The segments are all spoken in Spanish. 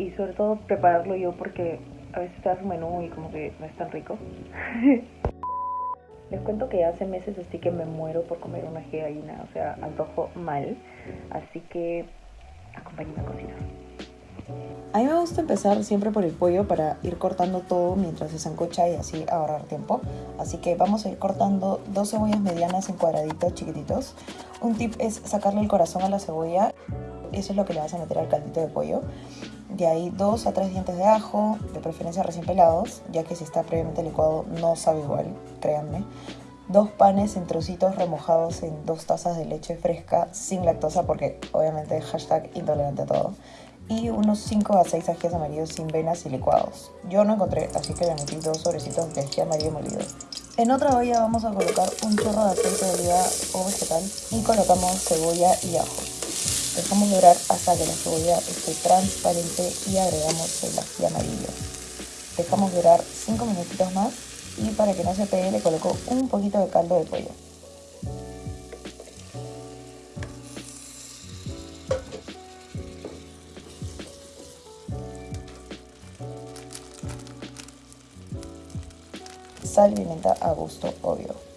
y sobre todo prepararlo yo porque a veces te das un menú y como que no es tan rico. Les cuento que hace meses así que me muero por comer una gallina, o sea, antojo mal, así que acompáñenme a cocinar. A mí me gusta empezar siempre por el pollo para ir cortando todo mientras se sancocha y así ahorrar tiempo. Así que vamos a ir cortando dos cebollas medianas en cuadraditos chiquititos. Un tip es sacarle el corazón a la cebolla. Eso es lo que le vas a meter al caldito de pollo. De ahí dos a tres dientes de ajo, de preferencia recién pelados, ya que si está previamente licuado no sabe igual, créanme. Dos panes en trocitos remojados en dos tazas de leche fresca sin lactosa porque obviamente hashtag intolerante a todo y unos 5 a 6 ajíes amarillos sin venas y licuados. Yo no encontré, así que le metí dos sobrecitos de ají amarillo molido. En otra olla vamos a colocar un chorro de aceite de oliva o vegetal y colocamos cebolla y ajo. Dejamos durar hasta que la cebolla esté transparente y agregamos el ají amarillo. Dejamos durar 5 minutitos más y para que no se pegue le coloco un poquito de caldo de pollo. sal y pimienta a gusto, obvio.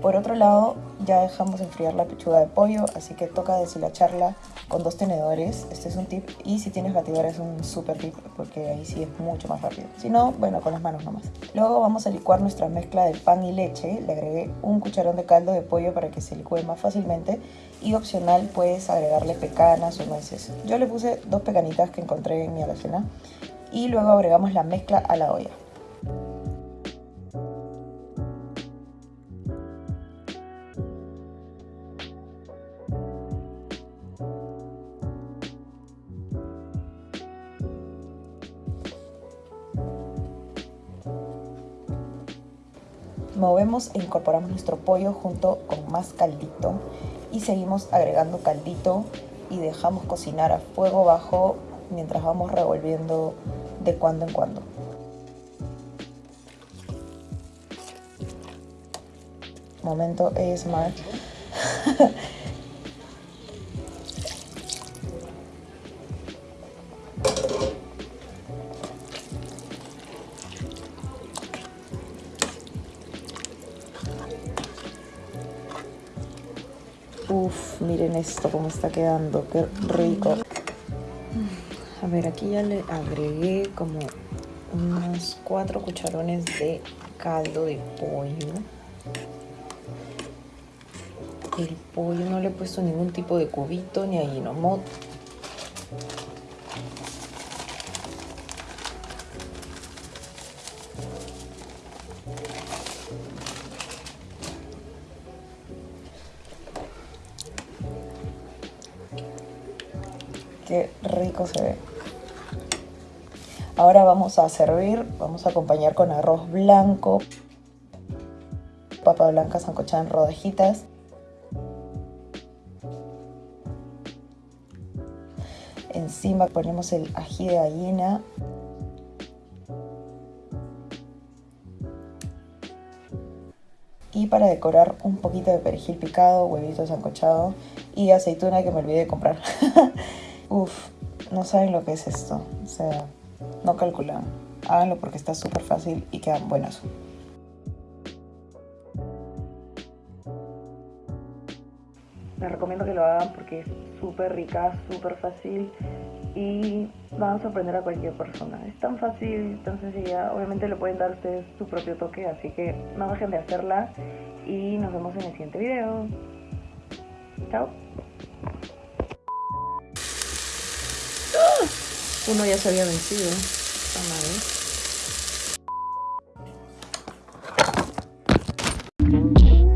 Por otro lado, ya dejamos enfriar la pechuga de pollo, así que toca deshilacharla con dos tenedores. Este es un tip. Y si tienes batidora es un super tip, porque ahí sí es mucho más rápido. Si no, bueno, con las manos nomás. Luego vamos a licuar nuestra mezcla de pan y leche. Le agregué un cucharón de caldo de pollo para que se licúe más fácilmente. Y opcional puedes agregarle pecanas o nueces. Yo le puse dos pecanitas que encontré en mi alacena. Y luego agregamos la mezcla a la olla. Movemos e incorporamos nuestro pollo junto con más caldito y seguimos agregando caldito y dejamos cocinar a fuego bajo mientras vamos revolviendo de cuando en cuando. Momento es Miren esto cómo está quedando, qué rico. A ver, aquí ya le agregué como unos cuatro cucharones de caldo de pollo. El pollo no le he puesto ningún tipo de cubito ni ayinomoto. Qué rico se ve. Ahora vamos a servir, vamos a acompañar con arroz blanco, papa blanca sancochada en rodajitas. Encima ponemos el ají de gallina. Y para decorar un poquito de perejil picado, huevito sancochado y aceituna que me olvidé de comprar. Uf, no saben lo que es esto. O sea, no calculan. Háganlo porque está súper fácil y quedan buenas. Les recomiendo que lo hagan porque es súper rica, súper fácil y van a sorprender a cualquier persona. Es tan fácil, tan sencilla. Obviamente le pueden dar ustedes su propio toque, así que no dejen de hacerla y nos vemos en el siguiente video. Chao. Uno ya se había vencido. Está mal. ¿eh? Thank you.